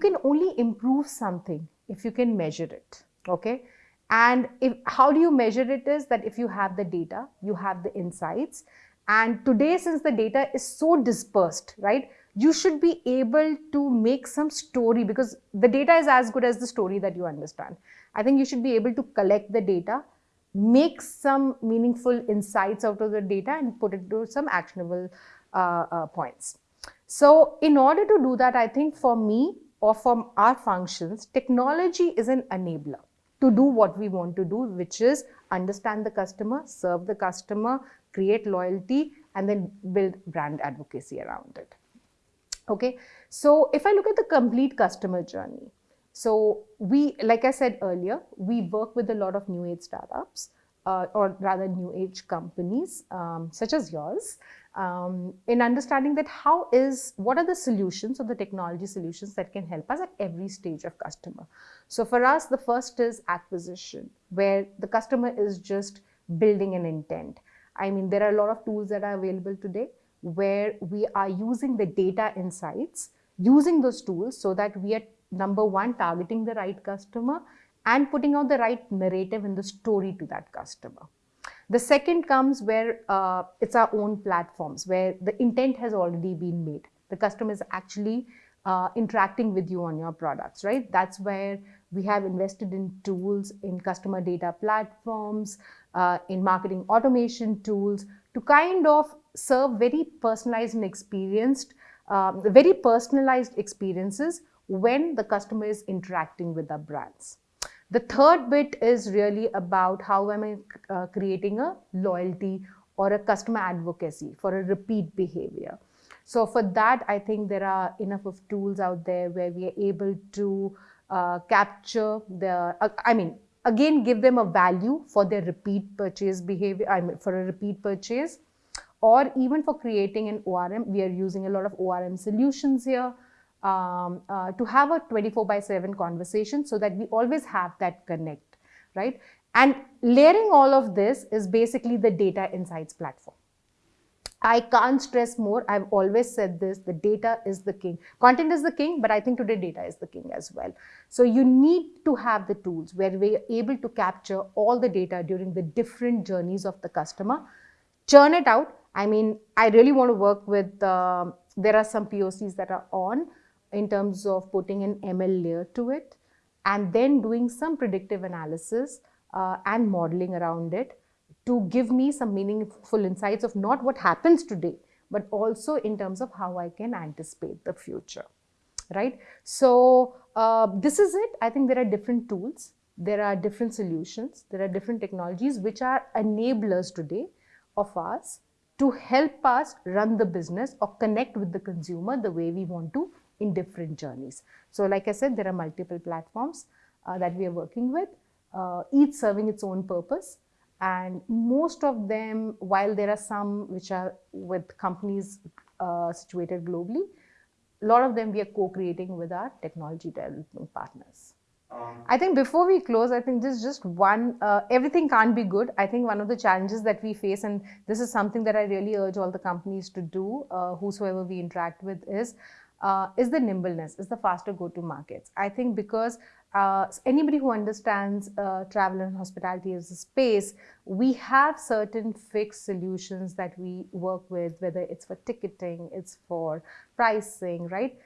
can only improve something if you can measure it, okay? And if, how do you measure it is that if you have the data, you have the insights. And today, since the data is so dispersed, right, you should be able to make some story because the data is as good as the story that you understand. I think you should be able to collect the data, make some meaningful insights out of the data and put it to some actionable uh, uh, points. So in order to do that, I think for me or for our functions, technology is an enabler to do what we want to do, which is understand the customer, serve the customer, create loyalty, and then build brand advocacy around it. Okay, so if I look at the complete customer journey, so we, like I said earlier, we work with a lot of new age startups, uh, or rather new age companies um, such as yours, um, in understanding that how is, what are the solutions or the technology solutions that can help us at every stage of customer. So for us, the first is acquisition, where the customer is just building an intent. I mean, there are a lot of tools that are available today where we are using the data insights, using those tools so that we are number one, targeting the right customer and putting out the right narrative in the story to that customer. The second comes where uh, it's our own platforms, where the intent has already been made. The customer is actually uh, interacting with you on your products, right? That's where we have invested in tools, in customer data platforms, uh, in marketing automation tools to kind of serve very personalized and experienced, um, very personalized experiences when the customer is interacting with our brands. The third bit is really about how am I uh, creating a loyalty or a customer advocacy for a repeat behavior. So for that, I think there are enough of tools out there where we are able to uh, capture the, uh, I mean, again, give them a value for their repeat purchase behavior, I mean, for a repeat purchase, or even for creating an ORM. We are using a lot of ORM solutions here um, uh, to have a 24 by 7 conversation so that we always have that connect, right? And layering all of this is basically the data insights platform. I can't stress more. I've always said this, the data is the king. Content is the king, but I think today data is the king as well. So you need to have the tools where we're able to capture all the data during the different journeys of the customer, churn it out. I mean, I really want to work with, uh, there are some POCs that are on, in terms of putting an ML layer to it and then doing some predictive analysis uh, and modeling around it to give me some meaningful insights of not what happens today, but also in terms of how I can anticipate the future, right? So uh, this is it. I think there are different tools, there are different solutions, there are different technologies which are enablers today of us to help us run the business or connect with the consumer the way we want to in different journeys. So like I said, there are multiple platforms uh, that we are working with, uh, each serving its own purpose. And most of them, while there are some which are with companies uh, situated globally, a lot of them we are co-creating with our technology development partners. Um, I think before we close, I think this is just one, uh, everything can't be good. I think one of the challenges that we face, and this is something that I really urge all the companies to do, uh, whosoever we interact with, is uh, is the nimbleness, is the faster go-to markets. I think because uh, anybody who understands uh, travel and hospitality as a space, we have certain fixed solutions that we work with, whether it's for ticketing, it's for pricing, right?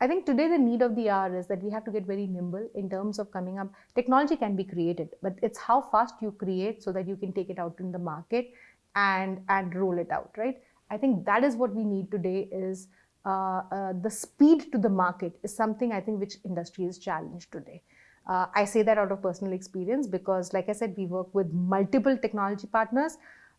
I think today the need of the hour is that we have to get very nimble in terms of coming up. Technology can be created, but it's how fast you create so that you can take it out in the market and, and roll it out, right? I think that is what we need today is the speed to the market is something I think which industry is challenged today. Uh, I say that out of personal experience because like I said, we work with multiple technology partners.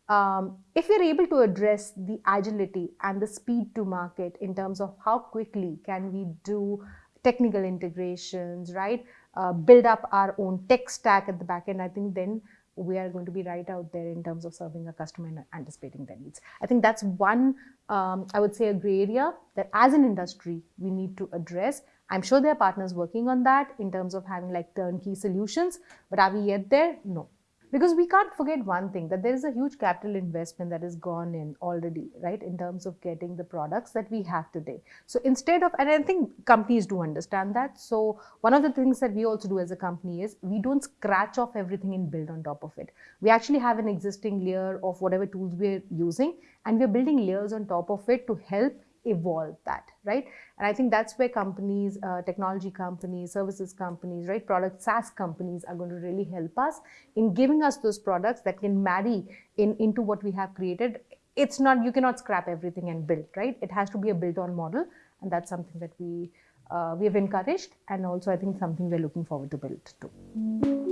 Um, if we're able to address the agility and the speed to market in terms of how quickly can we do technical integrations, right? Uh, build up our own tech stack at the back end, I think then we are going to be right out there in terms of serving a customer and anticipating their needs. I think that's one, um, I would say a gray area that as an industry, we need to address. I'm sure there are partners working on that in terms of having like turnkey solutions, but are we yet there? No. Because we can't forget one thing that there is a huge capital investment that has gone in already right in terms of getting the products that we have today. So instead of and i think companies do understand that. So one of the things that we also do as a company is we don't scratch off everything and build on top of it. We actually have an existing layer of whatever tools we're using and we're building layers on top of it to help evolve that, right? And I think that's where companies, uh, technology companies, services companies, right, product SaaS companies are going to really help us in giving us those products that can marry in into what we have created. It's not you cannot scrap everything and build, right? It has to be a built-on model, and that's something that we uh, we have encouraged, and also I think something we're looking forward to build too.